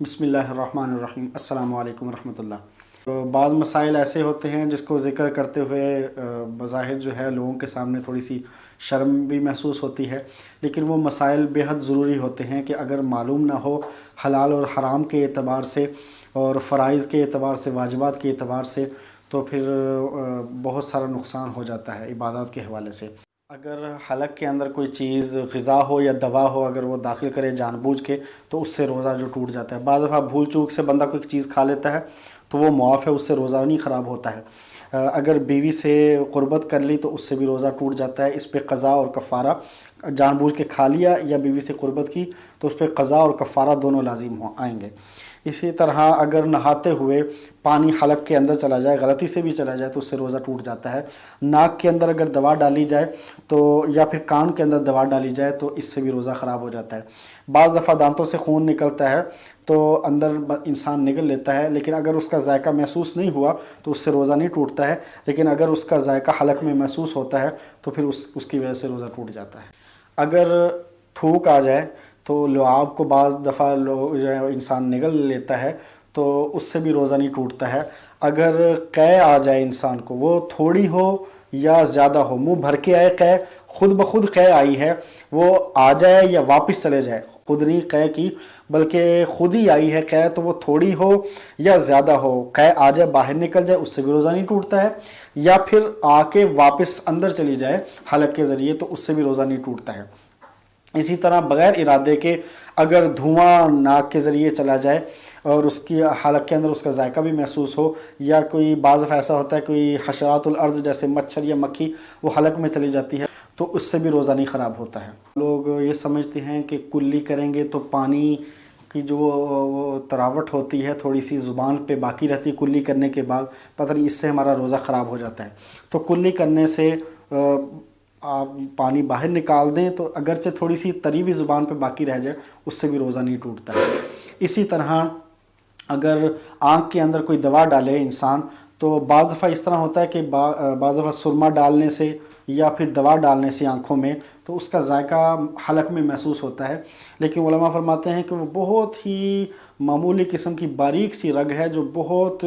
بسم اللہ الرحمن الرحیم۔ السلام علیکم ورحمۃ اللہ۔ بعض مسائل ایسے ہوتے ہیں جس کو ذکر کرتے ہوئے بظاہر جو ہے لوگوں کے سامنے تھوڑی سی شرم بھی محسوس ہوتی ہے، لیکن وہ مسائل بے حد ضروری ہوتے ہیں کہ اگر معلوم نہ ہو، حلال اور حرام کے اعتبار سے اور فرائض کے اعتبار سے، واجبات کے اعتبار سے، تو پھر بہت سارا نقصان ہو جاتا ہے عبادات کے حوالے سے۔ اگر حلق کے اندر کوئی چیز غذا ہو یا دوا ہو، اگر وہ داخل کرے جان بوجھ کے، تو اس سے روزہ جو ٹوٹ جاتا ہے۔ بعض دفعہ بھول چوک سے بندہ کوئی چیز کھا لیتا ہے، تو وہ معاف ہے، اس سے روزہ نہیں خراب ہوتا ہے۔ اگر بیوی سے قربت کر لی، تو اس سے بھی روزہ ٹوٹ جاتا ہے۔ اس پہ قضا اور کفارہ، جان بوجھ کے کھا لیا یا بیوی سے قربت کی، تو اس پہ قضا اور کفارہ دونوں لازم ہو، آئیں گے۔ اسی طرح اگر نہاتے ہوئے پانی حلق کے اندر چلا جائے، غلطی سے بھی چلا جائے، تو اس سے روزہ ٹوٹ جاتا ہے۔ ناک کے اندر اگر دوا ڈالی جائے تو، یا پھر کان کے اندر دوا ڈالی جائے تو اس سے بھی روزہ خراب ہو جاتا ہے۔ بعض دفعہ دانتوں سے خون نکلتا ہے تو اندر انسان نگل لیتا ہے، لیکن اگر اس کا ذائقہ محسوس نہیں ہوا تو اس سے روزہ نہیں ٹوٹتا ہے۔ لیکن اگر اس کا ذائقہ حلق میں محسوس ہوتا ہے تو پھر اس اس کی وجہ سے روزہ ٹوٹ جاتا ہے۔ اگر تھوک آ جائے تو لعاب کو بعض دفعہ لو جو ہے انسان نگل لیتا ہے تو اس سے بھی روزہ نہیں ٹوٹتا ہے۔ اگر قے آ جائے انسان کو، وہ تھوڑی ہو یا زیادہ ہو، منہ بھر کے آئے قے، خود بخود قے آئی ہے، وہ آ جائے یا واپس چلے جائے، خود نہیں قے کی، بلکہ خود ہی آئی ہے قے، تو وہ تھوڑی ہو یا زیادہ ہو، قے آ جائے، باہر نکل جائے، اس سے بھی روزہ نہیں ٹوٹتا ہے۔ یا پھر آ کے واپس اندر چلی جائے، حلق کے ذریعے، تو اس سے بھی روزہ نہیں ٹوٹتا ہے۔ اسی طرح بغیر ارادے کے اگر دھواں ناک کے ذریعے چلا جائے اور اس کی حلق کے اندر اس کا ذائقہ بھی محسوس ہو یا کوئی بعض ایسا ہوتا ہے کوئی حشرات الارض جیسے مچھر یا مکھی وہ حلق میں چلی جاتی ہے تو اس سے بھی روزہ نہیں خراب ہوتا ہے۔ لوگ یہ سمجھتے ہیں کہ کلی کریں گے تو پانی کی جو وہ تراوٹ ہوتی ہے، تھوڑی سی زبان پہ باقی رہتی کلی کرنے کے بعد، پتہ نہیں اس سے ہمارا روزہ خراب ہو جاتا ہے۔ تو کلی کرنے سے آپ پانی باہر نکال دیں تو اگرچہ تھوڑی سی تری بھی زبان پہ باقی رہ جائے، اس سے بھی روزہ نہیں ٹوٹتا ہے۔ اسی طرح اگر آنکھ کے اندر کوئی دوا ڈالے انسان، تو بعض دفعہ اس طرح ہوتا ہے کہ بعض دفعہ سرما ڈالنے سے یا پھر دوا ڈالنے سے آنکھوں میں، تو اس کا ذائقہ حلق میں محسوس ہوتا ہے۔ لیکن علماء فرماتے ہیں کہ وہ بہت ہی معمولی قسم کی باریک سی رگ ہے جو بہت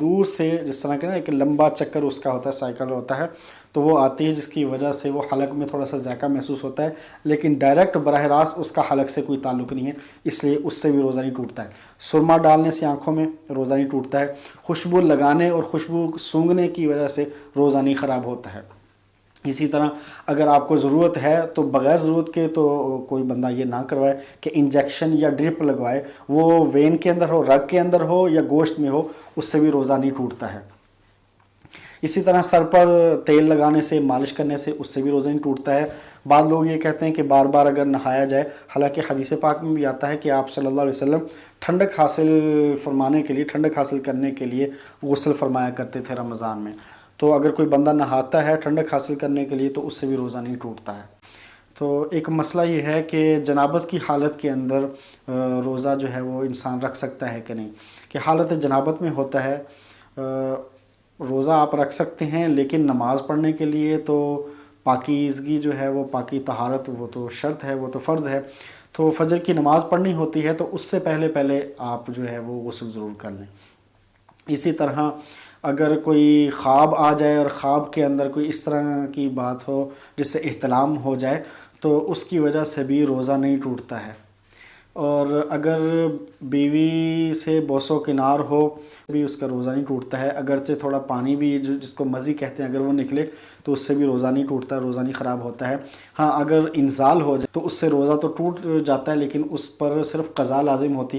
دور سے، جس طرح کہ نا، ایک لمبا چکر اس کا ہوتا ہے، سائیکل ہوتا ہے۔ تو وہ آتی ہے جس کی وجہ سے وہ حلق میں تھوڑا سا ذائقہ محسوس ہوتا ہے، لیکن ڈائریکٹ براہ راست اس کا حلق سے کوئی تعلق نہیں ہے، اس لیے اس سے بھی روزہ نہیں ٹوٹتا ہے۔ سرما ڈالنے سے آنکھوں میں روزہ نہیں ٹوٹتا ہے، خوشبو لگانے اور خوشبو سونگنے کی وجہ سے روزہ نہیں خراب ہوتا ہے۔ اسی طرح اگر آپ کو ضرورت ہے تو بغیر ضرورت کے تو کوئی بندہ یہ نہ کروائے کہ انجیکشن یا ڈرپ لگوائے، وہ وین کے اندر ہو رگ کے اندر ہو یا گوشت میں ہو، اس سے بھی روزہ نہیں ٹوٹتا ہے۔ اسی طرح سر پر تیل لگانے سے، مالش کرنے سے اس سے بھی روزہ نہیں ٹوٹتا ہے۔ بعض لوگ یہ کہتے ہیں کہ بار بار اگر نہایا جائے، حالانکہ حدیث پاک میں بھی آتا ہے کہ آپ صلی اللہ علیہ وسلم ٹھنڈک حاصل فرمانے کے لیے، ٹھنڈک حاصل کرنے کے لیے غسل فرمایا کرتے تھے رمضان میں۔ تو اگر کوئی بندہ نہاتا ہے ٹھنڈک حاصل کرنے کے لیے، تو اس سے بھی روزہ نہیں ٹوٹتا ہے۔ تو ایک مسئلہ یہ ہے کہ جنابت کی حالت کے اندر روزہ جو ہے وہ انسان رکھ سکتا ہے کہ نہیں؟ کہ حالت جنابت میں ہوتا ہے روزہ آپ رکھ سکتے ہیں، لیکن نماز پڑھنے کے لیے تو پاکیزگی جو ہے وہ، پاکی طہارت، وہ تو شرط ہے، وہ تو فرض ہے۔ تو فجر کی نماز پڑھنی ہوتی ہے تو اس سے پہلے پہلے آپ جو ہے وہ غسل ضرور کر لیں۔ اسی طرح اگر کوئی خواب آ جائے اور خواب کے اندر کوئی اس طرح کی بات ہو جس سے احتلام ہو جائے تو اس کی وجہ سے بھی روزہ نہیں ٹوٹتا ہے۔ اور اگر بیوی سے بوسو کنار ہو، بھی اس کا روزہ نہیں ٹوٹتا ہے۔ اگرچہ تھوڑا پانی بھی جو جس کو مزی کہتے ہیں، اگر وہ نکلے تو اس سے بھی روزہ نہیں ٹوٹتا ہے روزہ نہیں خراب ہوتا ہے۔ ہاں اگر انزال ہو جائے تو اس سے روزہ تو ٹوٹ جاتا ہے، لیکن اس پر صرف قضا لازم ہوتی ہے۔